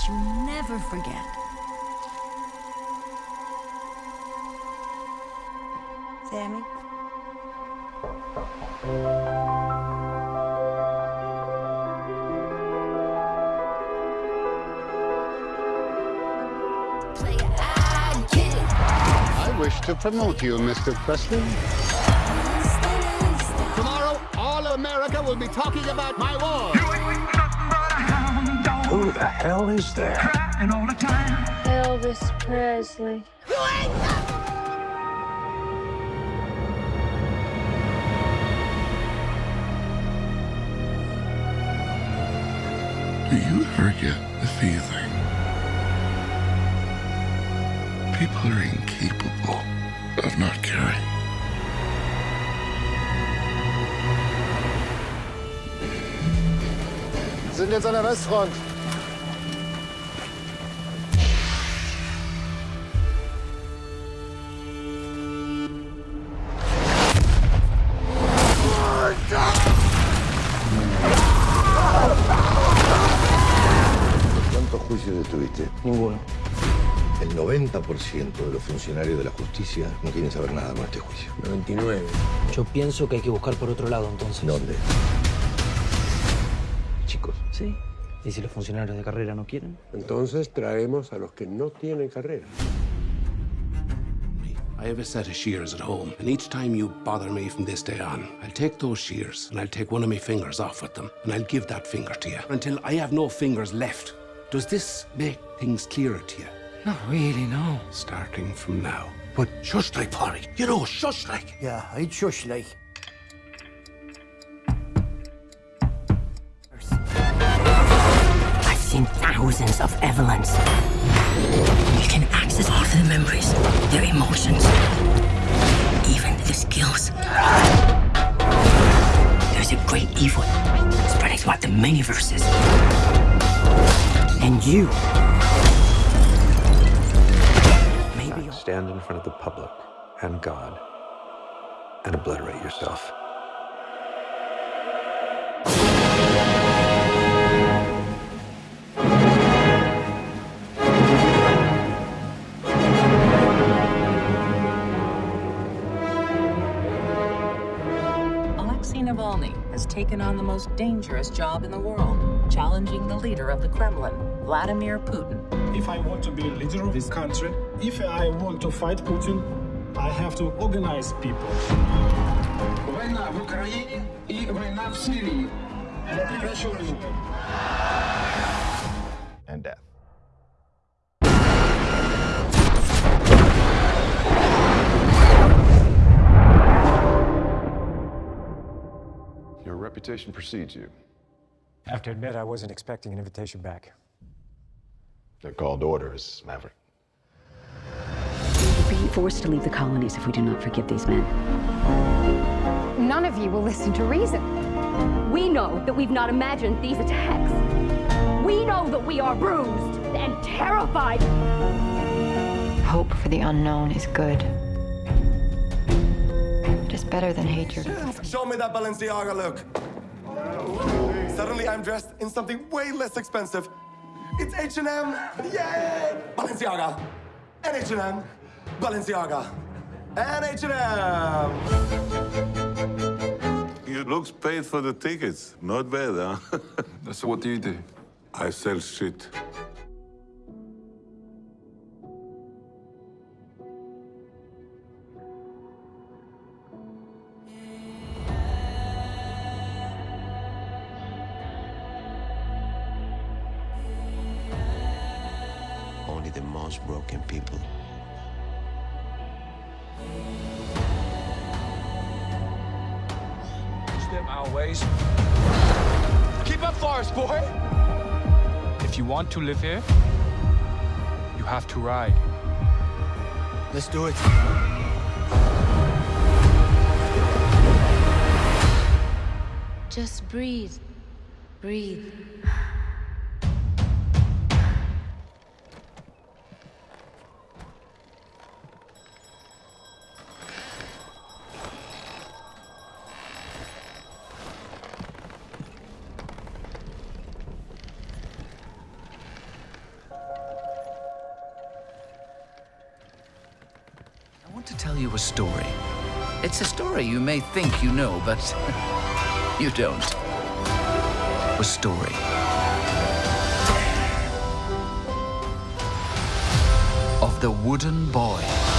that you never forget. Sammy? I wish to promote you, Mr. Presley. Tomorrow, all of America will be talking about my war. Who the hell is there? Crying all the time. Elvis Presley. Do you ever get the feeling people are incapable of not caring? Sind jetzt an der Westfront. Estuviste? Ninguno. El 90% de los funcionarios de la justicia no quieren saber nada con este juicio. 99. Yo pienso que hay que buscar por otro lado, entonces. ¿Dónde? Chicos. Sí. ¿Y si los funcionarios de carrera no quieren? Entonces traemos a los que no tienen carrera. I have a set of shears at home, and each time you bother me from this day on, I'll take those shears and I'll take one of my fingers off with them, and I'll give that finger to you until I have no fingers left. Does this make things clearer to you? Not really, no. Starting from now. But shush like, Polly. You know, shush like. Yeah, I'd shush like. I've seen thousands of Evelyns. You can access all of their memories, their emotions, even their skills. There's a great evil spreading throughout the many verses. And you. Maybe you'll Stand in front of the public and God and obliterate yourself. taken on the most dangerous job in the world, challenging the leader of the Kremlin, Vladimir Putin. If I want to be leader of this country, if I want to fight Putin, I have to organize people. Война в Украине и война в Сирии. Я прекращу войну. And death. Your reputation precedes you. I have to admit, I wasn't expecting an invitation back. They're called orders, Maverick. We will be forced to leave the colonies if we do not forgive these men. None of you will listen to reason. We know that we've not imagined these attacks. We know that we are bruised and terrified. Hope for the unknown is good. It is better than hatred. Show me that Balenciaga look. Suddenly I'm dressed in something way less expensive. It's H&M. Yay! Balenciaga. And H&M. Balenciaga. And H&M. You looks paid for the tickets. Not bad, huh? So what do you do? I sell shit. Only the most broken people Step our ways. Keep up, Forest boy. If you want to live here, you have to ride. Let's do it. Just breathe. Breathe. Want to tell you a story. It's a story you may think you know, but you don't. A story. Of the wooden boy.